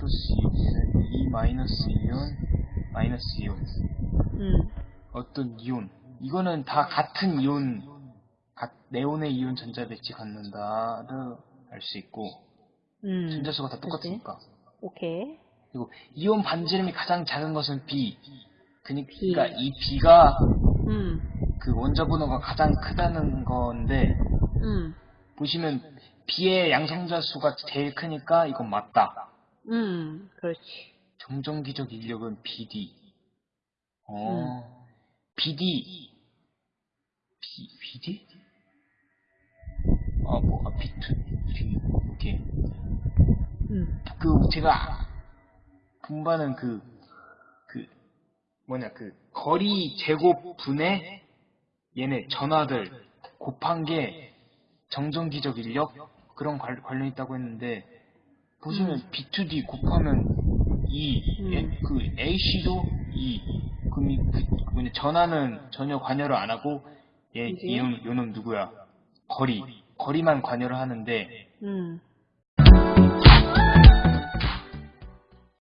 플러스 2, 2 마이너스 이온, 마이너스 이온. 음. 어떤 이온. 이거는 다 같은 이온, 가- 네온의 이온 전자 배치 갖는다를 알 수 있고, 음. 전자수가 다 똑같으니까. 오케이. 그리고 이온 반지름이 가장 작은 것은 B. 그니- B. 그러니까 이 B가 음. 그 원자 번호가 가장 크다는 건데, 음. 보시면 B의 양성자 수가 제일 크니까 이건 맞다. 음. 그렇지. 정정기적 인력은 BD. 어, BD. B, BD? 아, 뭐, 아, B2, B, 오케이. 음. 그, 제가, 분반은 그, 그, 뭐냐, 그, 거리 제곱 분의 얘네 전화들 곱한 게 정정기적 인력? 그런 관, 관련 있다고 했는데, 보시면 B2D 곱하면 2, 음. 예? 그 AC도 2, 그럼 이, 그, 뭐냐, 전화는 전혀 관여를 안 하고, 얘, 그지? 이놈, 요놈 누구야? 거리. 거리만 관여를 하는데, 음.